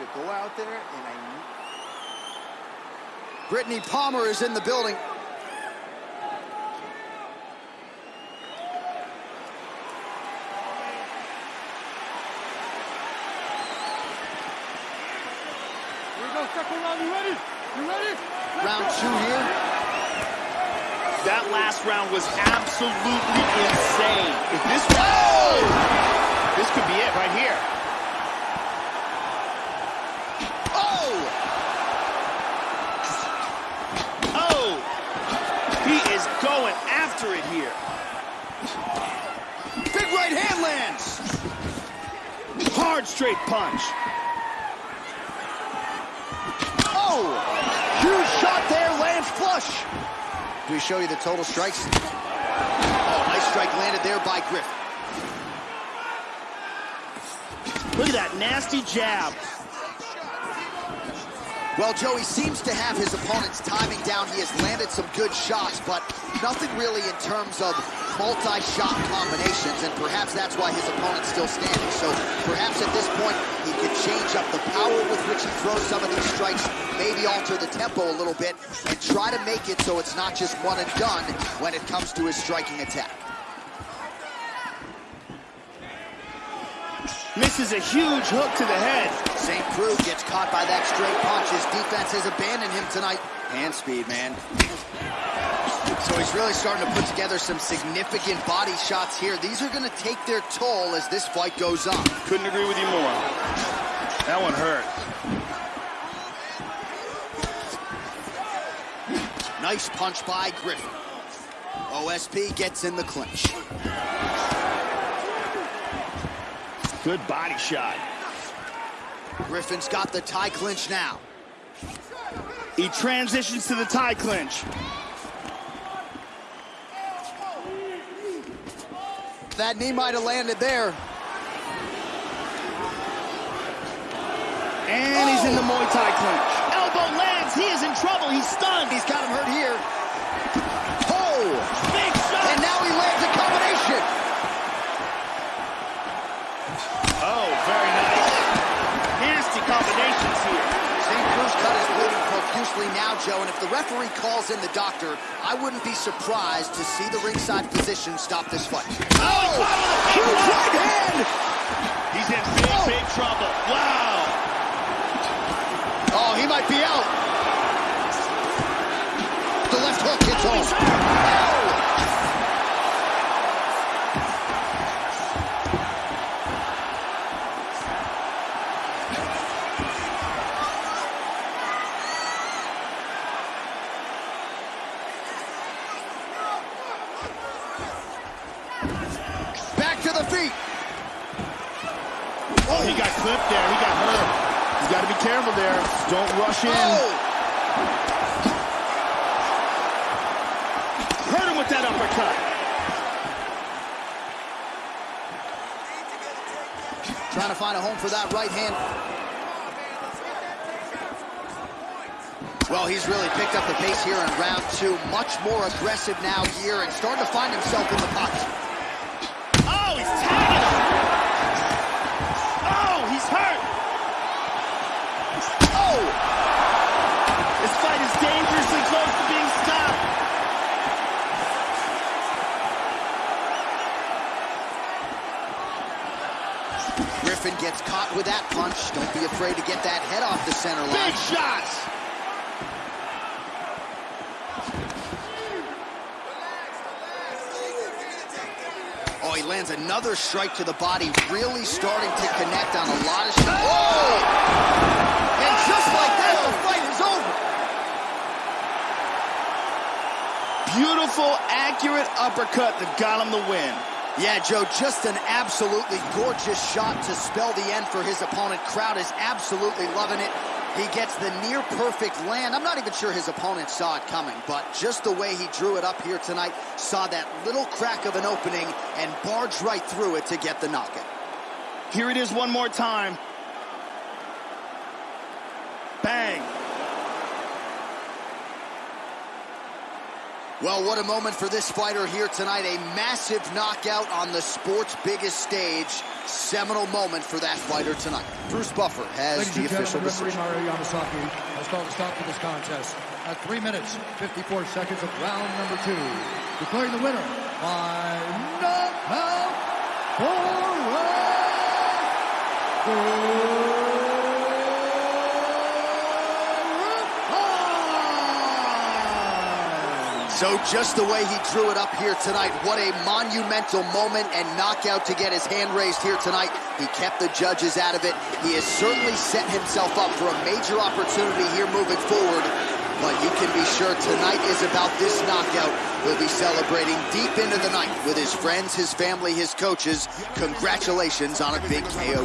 to go out there and I need... Brittney Palmer is in the building. Here we go, second round. You ready? You ready? Round two here. That last round was absolutely insane. If this round, this could be it right here. Oh! Oh, he is going after it here. Big right hand lands. Hard straight punch. Oh! Huge shot there, lands flush. Do we show you the total strikes? Oh, nice strike landed there by Griffin. Look at that nasty jab. Well, Joey seems to have his opponent's timing down. He has landed some good shots, but nothing really in terms of multi-shot combinations, and perhaps that's why his opponent's still standing. So perhaps at this point, he could change up the power with which he throws some of these strikes, maybe alter the tempo a little bit, and try to make it so it's not just one and done when it comes to his striking attack. Misses a huge hook to the head. St. Preux gets caught by that straight punch. His defense has abandoned him tonight. Hand speed, man. So he's really starting to put together some significant body shots here. These are going to take their toll as this fight goes on. Couldn't agree with you more. That one hurt. Nice punch by Griffin. OSP gets in the clinch. Good body shot. Griffin's got the tie clinch now. He transitions to the tie clinch. That knee might have landed there. And he's in the Muay Thai clinch. Elbow lands. He is in trouble. He's stunned. He's got him hurt here. Oh! Big shot. And now he lands a combination. Oh, very nice. Nasty combinations here. St. Preux cut is bleeding profusely now, Joe, and if the referee calls in the doctor, I wouldn't be surprised to see the ringside physician stop this fight. Oh, Huge Oh, he got clipped there. He got hurt. You got to be careful there. Don't rush in. Oh! Hurt him with that uppercut. Trying to find a home for that right hand. Well, he's really picked up the pace here in round two. Much more aggressive now here and starting to find himself in the pocket. Oh, he's tagging him. Oh, he's hurt. Oh! This fight is dangerously close to being stopped. Griffin gets caught with that punch. Don't be afraid to get that head off the center line. Big shots. Oh, he lands another strike to the body, really starting to connect on a lot of shots. Oh! And just like that, the fight is over. Beautiful, accurate uppercut that got him the win. Yeah, Joe, just an absolutely gorgeous shot to spell the end for his opponent. Crowd is absolutely loving it. He gets the near perfect land. I'm not even sure his opponent saw it coming, but just the way he drew it up here tonight, saw that little crack of an opening and barged right through it to get the knockout. Here it is one more time. Bang. Well, what a moment for this fighter here tonight. A massive knockout on the sport's biggest stage. Seminal moment for that fighter tonight. Bruce Buffer has Ladies the official gentlemen, referee. Mario Yamasaki has called a stop to this contest at 3 minutes, 54 seconds of round number two. Declaring the winner by knockout for So just the way he drew it up here tonight, what a monumental moment and knockout to get his hand raised here tonight. He kept the judges out of it. He has certainly set himself up for a major opportunity here moving forward. But you can be sure tonight is about this knockout. He'll be celebrating deep into the night with his friends, his family, his coaches. Congratulations on a big KO.